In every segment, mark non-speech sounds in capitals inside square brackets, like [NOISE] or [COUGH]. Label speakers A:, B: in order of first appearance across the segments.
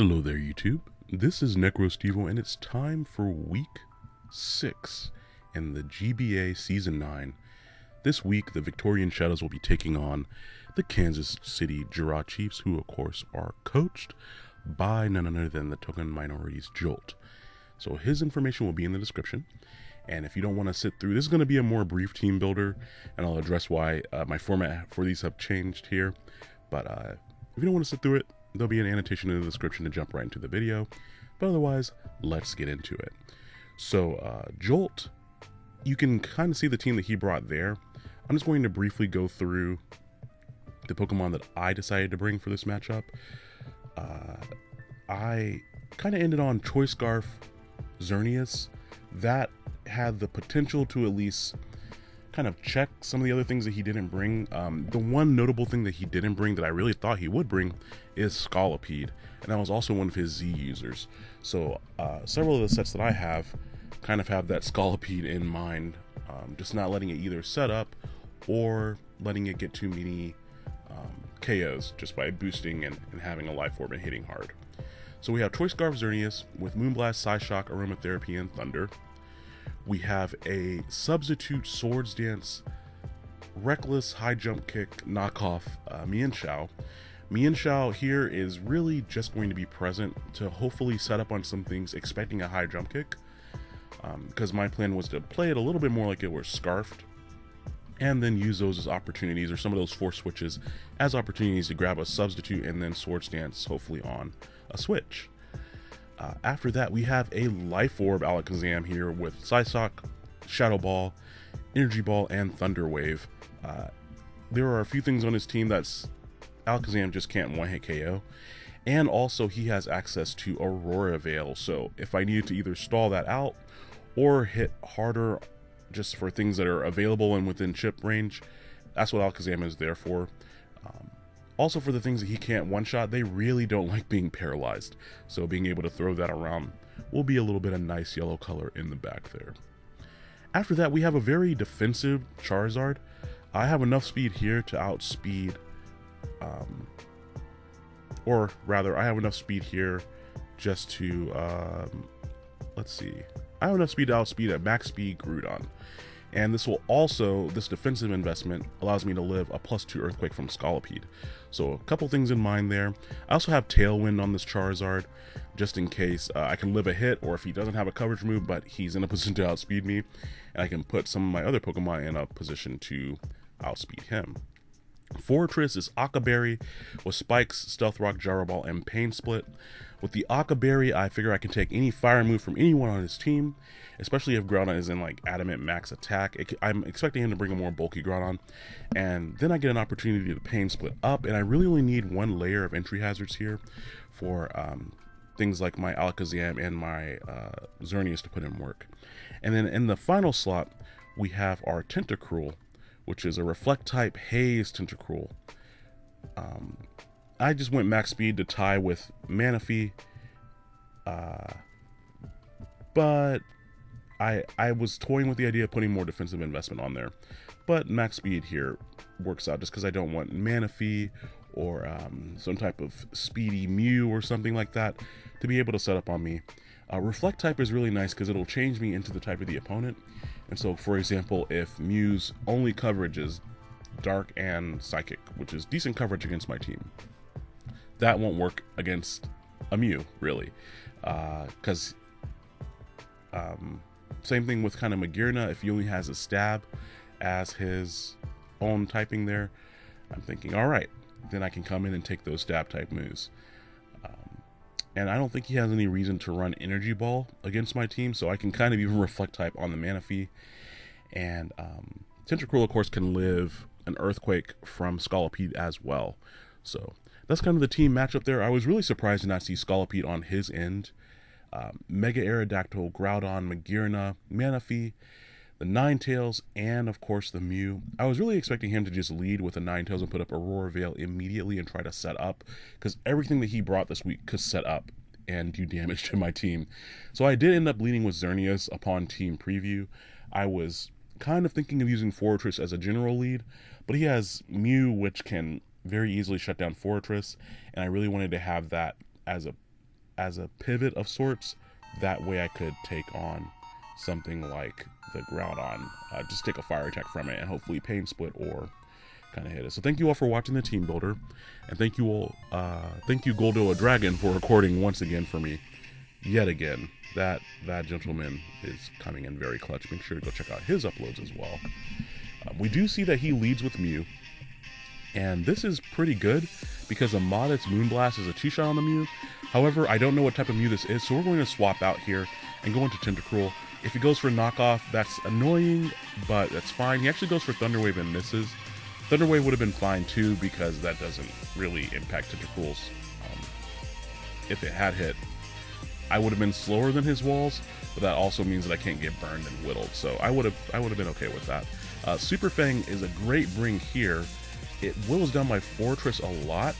A: Hello there, YouTube. This is NecroStevo, and it's time for week six in the GBA Season 9. This week, the Victorian Shadows will be taking on the Kansas City Jura Chiefs, who, of course, are coached by none other than the Token Minorities Jolt. So his information will be in the description. And if you don't want to sit through, this is going to be a more brief team builder, and I'll address why uh, my format for these have changed here. But uh, if you don't want to sit through it, there'll be an annotation in the description to jump right into the video. But otherwise, let's get into it. So, uh, Jolt, you can kind of see the team that he brought there. I'm just going to briefly go through the Pokemon that I decided to bring for this matchup. Uh, I kind of ended on Choice Scarf Xerneas. That had the potential to at least kind of check some of the other things that he didn't bring. Um, the one notable thing that he didn't bring that I really thought he would bring is Scolipede, and that was also one of his Z users. So uh, several of the sets that I have kind of have that Scolipede in mind, um, just not letting it either set up or letting it get too many um, KOs just by boosting and, and, having a life orb and hitting hard. So we have Choice Scarf Xerneas with Moonblast, Psyshock, Aromatherapy, and Thunder we have a substitute swords dance reckless high jump kick knockoff uh, Mienshao. Mienshao here is really just going to be present to hopefully set up on some things expecting a high jump kick because um, my plan was to play it a little bit more like it were scarfed and then use those as opportunities or some of those force switches as opportunities to grab a substitute and then swords dance hopefully on a switch. Uh, after that, we have a Life Orb Alakazam here with Psyshock, Shadow Ball, Energy Ball, and Thunder Wave. Uh, there are a few things on his team that's Alakazam just can't one hit KO. And also, he has access to Aurora Veil. So, if I needed to either stall that out or hit harder just for things that are available and within chip range, that's what Alakazam is there for. Um, also, for the things that he can't one shot, they really don't like being paralyzed. So, being able to throw that around will be a little bit of nice yellow color in the back there. After that, we have a very defensive Charizard. I have enough speed here to outspeed, um, or rather, I have enough speed here just to, um, let's see, I have enough speed to outspeed at max speed Groudon. And this will also, this defensive investment allows me to live a plus two Earthquake from Scolipede. So a couple things in mind there. I also have Tailwind on this Charizard, just in case uh, I can live a hit, or if he doesn't have a coverage move, but he's in a [LAUGHS] position to outspeed me, and I can put some of my other Pokemon in a position to outspeed him. Forretress is Occa Berry with Spikes, Stealth Rock, Gyro Ball, and Pain Split. With the Occa Berry, I figure I can take any fire move from anyone on his team, especially if Groudon is in like Adamant Max Attack. It, I'm expecting him to bring a more bulky Groudon, and then I get an opportunity to Pain Split up, and I really only need one layer of entry hazards here for um, things like my Alakazam and my uh, Xerneas to put in work. And then in the final slot, we have our Tentacruel, which is a Reflect type Haze Tentacruel. Um, I just went max speed to tie with Manaphy. Uh, but I I was toying with the idea of putting more defensive investment on there. But max speed here works out just because I don't want Manaphy or um, some type of speedy Mew or something like that to be able to set up on me. Uh, reflect type is really nice because it'll change me into the type of the opponent. And so, for example, if Mew's only coverage is Dark and Psychic, which is decent coverage against my team, that won't work against a Mew, really. Because, uh, um, same thing with kind of Magearna, if he only has a stab as his own typing there, I'm thinking, all right, then I can come in and take those stab type moves. And I don't think he has any reason to run Energy Ball against my team, so I can kind of even reflect type on the Manaphy. And um, Tentacruel, of course, can live an Earthquake from Scolipede as well. So that's kind of the team matchup there. I was really surprised to not see Scolipede on his end. Um, Mega Aerodactyl, Groudon, Magearna, Manaphy, the Ninetales, and of course the Mew. I was really expecting him to just lead with the Ninetales and put up Aurora Veil immediately and try to set up, because everything that he brought this week could set up and do damage to my team. So I did end up leading with Xerneas upon team preview. I was kind of thinking of using Forretress as a general lead, but he has Mew, which can very easily shut down Forretress, and I really wanted to have that as a as a pivot of sorts. That way I could take on something like the Groudon, uh, just take a fire attack from it and hopefully pain split or kind of hit it. So thank you all for watching the team builder, and thank you all, uh, thank you Goldoa Dragon for recording once again for me, yet again. That that gentleman is coming in very clutch. Make sure to go check out his uploads as well. Um, we do see that he leads with Mew, and this is pretty good because a Modest Moonblast is a two-shot on the Mew. However, I don't know what type of Mew this is, so we're going to swap out here and go into Tentacruel. If he goes for knockoff, that's annoying, but that's fine. He actually goes for Thunder Wave and misses. Thunder Wave would have been fine too because that doesn't really impact Tentacruel's. Um, if it had hit, I would have been slower than his walls, but that also means that I can't get burned and whittled. So I would have I would have been okay with that. Uh, Super Fang is a great bring here. It whittles down my Forretress a lot,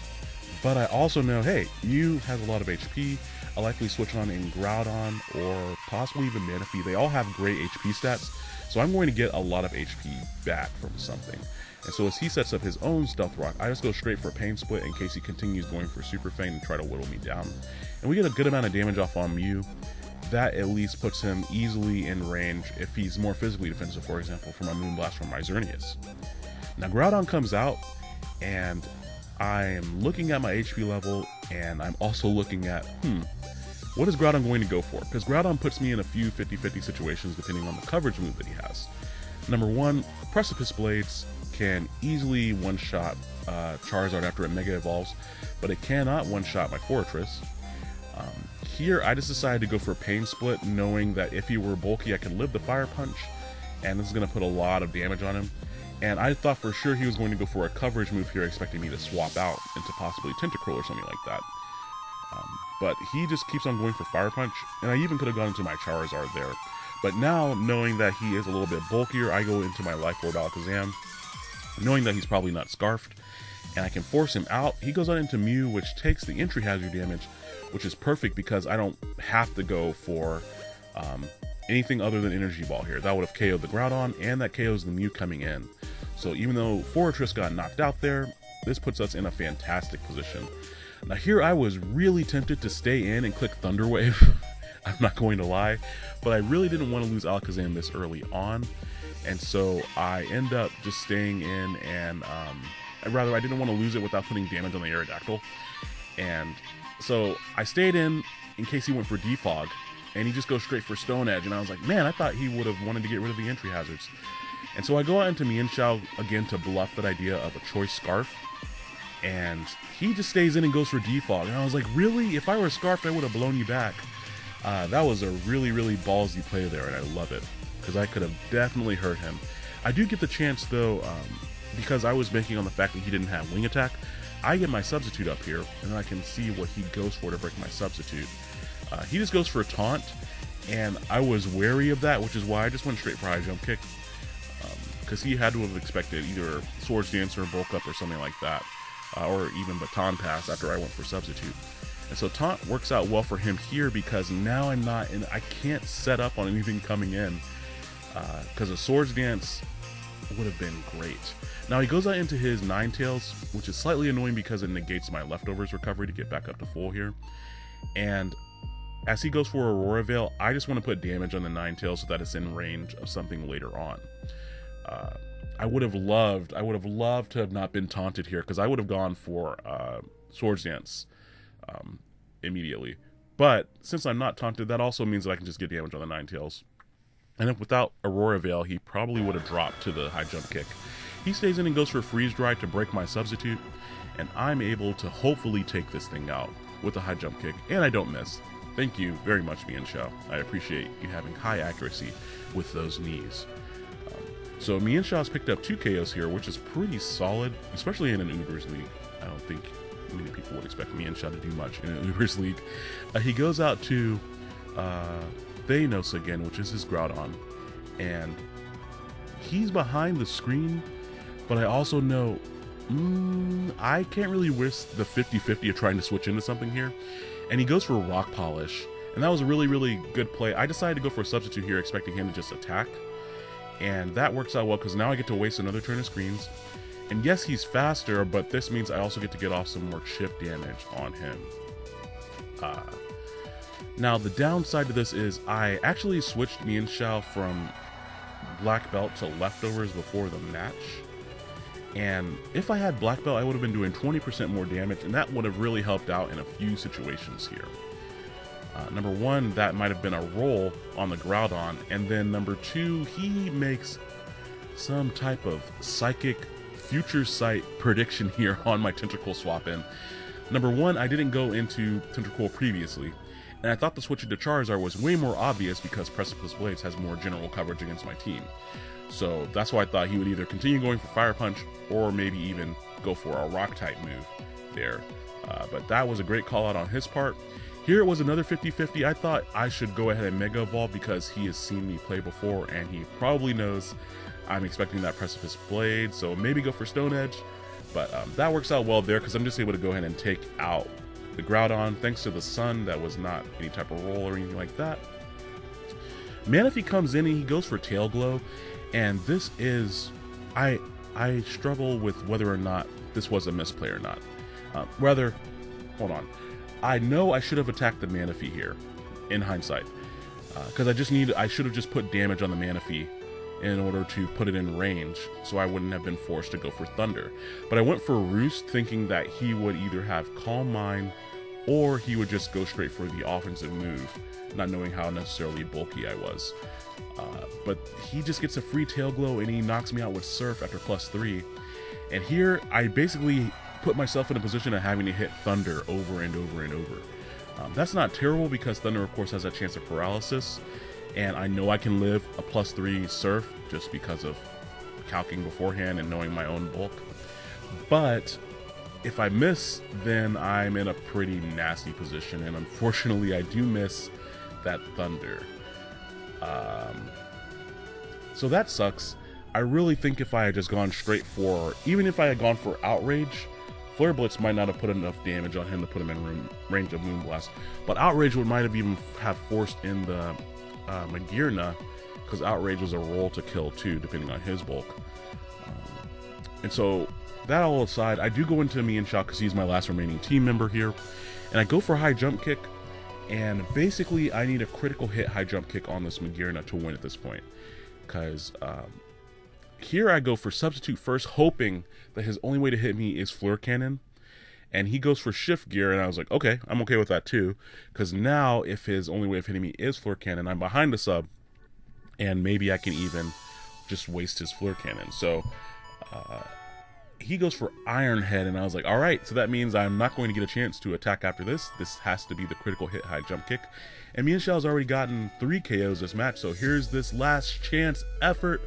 A: but I also know, hey, you has a lot of HP. I'll likely switch on in Groudon or possibly even Manaphy. They all have great HP stats, so I'm going to get a lot of HP back from something. And so as he sets up his own Stealth Rock, I just go straight for Pain Split in case he continues going for Super Fang and try to whittle me down. And we get a good amount of damage off on Mew. That at least puts him easily in range if he's more physically defensive, for example, from a Moonblast from my. Now Groudon comes out, and I'm looking at my HP level, and I'm also looking at, hmm, what is Groudon going to go for? Because Groudon puts me in a few 50-50 situations depending on the coverage move that he has. Number one, Precipice Blades can easily one-shot uh, Charizard after it Mega Evolves, but it cannot one-shot my Forretress. Um, here, I just decided to go for a Pain Split, knowing that if he were bulky, I could live the Fire Punch, and this is going to put a lot of damage on him. And I thought for sure he was going to go for a coverage move here, expecting me to swap out into possibly Tentacruel or something like that. Um, but he just keeps on going for Fire Punch, and I even could have gone into my Charizard there. But now, knowing that he is a little bit bulkier, I go into my Life Orb Alakazam, knowing that he's probably not Scarfed, and I can force him out. He goes on into Mew, which takes the entry hazard damage, which is perfect because I don't have to go for um, anything other than Energy Ball here. That would have KO'd the Groudon, and that KOs the Mew coming in. So even though Forretress got knocked out there, this puts us in a fantastic position. Now here I was really tempted to stay in and click Thunder Wave. [LAUGHS] I'm not going to lie, but I really didn't want to lose Alakazam this early on, and so I end up just staying in and um, rather I didn't want to lose it without putting damage on the Aerodactyl, and so I stayed in in case he went for Defog, and he just goes straight for Stone Edge, and I was like, man, I thought he would have wanted to get rid of the entry hazards. And so I go out into Mienshao again to bluff that idea of a choice scarf. And he just stays in and goes for defog. And I was like, really? If I were scarfed, I would have blown you back. Uh, that was a really, really ballsy play there, and I love it. Because I could have definitely hurt him. I do get the chance, though, um, because I was banking on the fact that he didn't have wing attack. I get my substitute up here, and I can see what he goes for to break my substitute. Uh, he just goes for a taunt, and I was wary of that, which is why I just went straight for high jump kick because he had to have expected either Swords Dancer, Bulk Up, or something like that, uh, or even Baton Pass after I went for Substitute. And so Taunt works out well for him here because now I'm not, and I can't set up on anything coming in because uh, a Swords Dance would have been great. Now he goes out into his Ninetales, which is slightly annoying because it negates my leftovers recovery to get back up to full here. And as he goes for Aurora Veil, I just want to put damage on the Ninetales so that it's in range of something later on. Uh, I would have loved, I would have loved to have not been taunted here because I would have gone for uh, Swords Dance um, immediately. But since I'm not taunted, that also means that I can just get damage on the Ninetales. And if without Aurora Veil, he probably would have dropped to the high jump kick. He stays in and goes for Freeze Dry to break my substitute, and I'm able to hopefully take this thing out with a high jump kick, and I don't miss. Thank you very much, Mienshao. I appreciate you having high accuracy with those knees. So Mienshao's picked up two KOs here, which is pretty solid, especially in an Ubers League. I don't think many people would expect Mienshaw to do much in an [LAUGHS] Ubers League. Uh, he goes out to uh, Thanos again, which is his Groudon, and he's behind the screen, but I also know mm, I can't really risk the 50-50 of trying to switch into something here. And he goes for Rock Polish, and that was a really, really good play. I decided to go for a substitute here, expecting him to just attack and that works out well because now I get to waste another turn of screens. And yes, he's faster, but this means I also get to get off some more chip damage on him. Uh, Now, the downside to this is I actually switched Mienshao from black belt to leftovers before the match. And if I had black belt, I would have been doing 20% more damage, and that would have really helped out in a few situations here. Uh, number one, that might have been a roll on the Groudon, and then number two, he makes some type of psychic future sight prediction [LAUGHS] here on my Tentacruel swap in. Number one, I didn't go into Tentacruel previously, and I thought the switch into Charizard was way more obvious because Precipice Blades has more general coverage against my team. So that's why I thought he would either continue going for Fire Punch or maybe even go for a Rock type move there. Uh, but that was a great call out on his part. Here it was another 50-50. I thought I should go ahead and Mega Evolve because he has seen me play before and he probably knows I'm expecting that Precipice Blade. So maybe go for Stone Edge. But um, that works out well there because I'm just able to go ahead and take out the Groudon thanks to the Sun. That was not any type of roll or anything like that. Manaphy comes in and he goes for Tail Glow. And this is... I I struggle with whether or not this was a misplay or not. Uh, rather, hold on. I know I should have attacked the Manaphy here, in hindsight. Because uh, I just need, I should have just put damage on the Manaphy in order to put it in range so I wouldn't have been forced to go for Thunder. But I went for Roost thinking that he would either have Calm Mind or he would just go straight for the offensive move, not knowing how necessarily bulky I was. Uh, but he just gets a free tail glow and he knocks me out with Surf after plus three. And here I basically put myself in a position of having to hit Thunder over and over and over. Um, that's not terrible because Thunder, of course, has a chance of paralysis, and I know I can live a plus three surf just because of calcing beforehand and knowing my own bulk. But if I miss, then I'm in a pretty nasty position, and unfortunately, I do miss that thunder. Um, so that sucks. I really think if I had just gone straight for, even if I had gone for outrage, Flare Blitz might not have put enough damage on him to put him in room, range of Moonblast. But outrage would might have even have forced in the uh, Magearna, because Outrage was a roll to kill too, depending on his bulk. Um, and so, that all aside, I do go into Mian Mienshao because he's my last remaining team member here, and I go for high jump kick, and basically I need a critical hit high jump kick on this Magearna to win at this point, because um, here I go for substitute first, hoping that his only way to hit me is Fleur Cannon, and he goes for shift gear and i was like okay i'm okay with that too. Because now if his only way of hitting me is Fleur Cannon i'm behind the sub and maybe i can even just waste his Fleur Cannon. So uh, he goes for iron head and i was like all right so that means i'm not going to get a chance to attack after this. This has to be the critical hit high jump kick. And Mienshao's already gotten three KOs this match, so here's this last chance effort.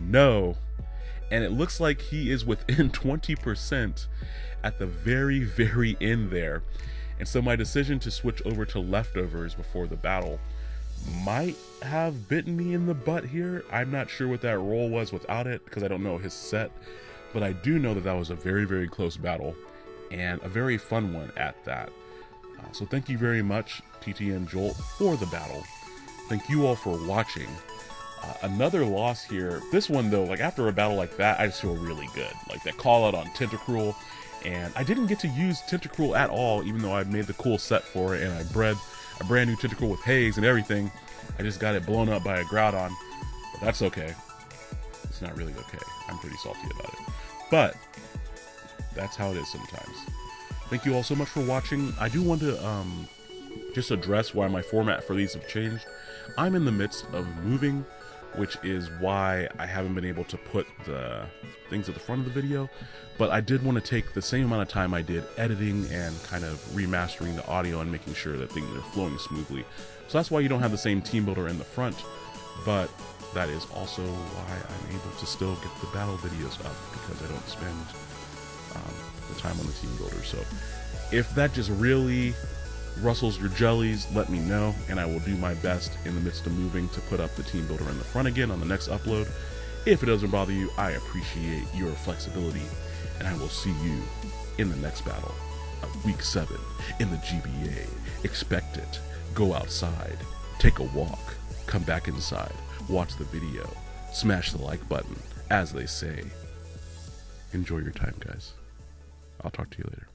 A: No. And it looks like he is within [LAUGHS] 20% at the very, very end there. And so my decision to switch over to leftovers before the battle might have bitten me in the butt here. I'm not sure what that roll was without it because I don't know his set, but I do know that that was a very, very close battle and a very fun one at that. Uh, so thank you very much, TTN Jolt, for the battle. Thank you all for watching. Uh, another loss here. This one, though, like after a battle like that, I just feel really good. Like that call out on Tentacruel and I didn't get to use Tentacruel at all, even though I made the cool set for it, and I bred a brand new Tentacruel with haze and everything. I just got it blown up by a Groudon, but that's okay. It's not really okay. I'm pretty salty about it. But, that's how it is sometimes. Thank you all so much for watching. I do want to um, just address why my format for these have changed. I'm in the midst of moving which is why I haven't been able to put the things at the front of the video. But I did want to take the same amount of time I did editing and kind of remastering the audio and making sure that things are flowing smoothly. So that's why you don't have the same team builder in the front, but that is also why I'm able to still get the battle videos up because I don't spend um, the time on the team builder. So if that just really rustles your jellies, let me know, and I will do my best in the midst of moving to put up the team builder in the front again on the next upload. If it doesn't bother you, I appreciate your flexibility, and I will see you in the next battle Week 7 in the GBA. Expect it. Go outside, take a walk, come back inside, watch the video, smash the like button, as they say. Enjoy your time, guys. I'll talk to you later.